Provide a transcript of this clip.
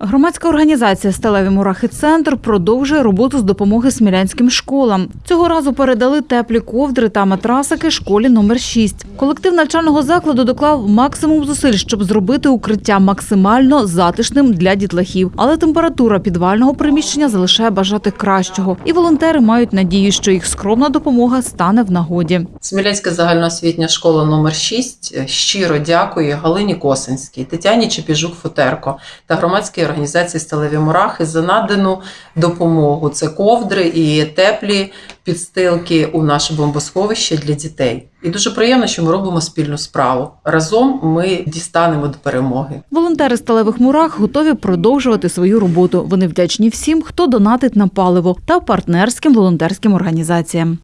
Громадська організація Сталеві мурахи центр продовжує роботу з допомоги смілянським школам. Цього разу передали теплі ковдри та матрасики школі номер 6. Колектив навчального закладу доклав максимум зусиль, щоб зробити укриття максимально затишним для дітлахів. Але температура підвального приміщення залишає бажати кращого. І волонтери мають надію, що їх скромна допомога стане в нагоді. Смілянська загальноосвітня школа номер 6 щиро дякує Галині Косинській, Тетяні Чепіжук-Футерко та громадській організації Сталеві Мурахи за надану допомогу. Це ковдри і теплі підстилки у наше бомбосховище для дітей. І дуже приємно, що ми робимо спільну справу. Разом ми дістанемо до перемоги. Волонтери сталевих мурах готові продовжувати свою роботу. Вони вдячні всім, хто донатить на паливо та партнерським волонтерським організаціям.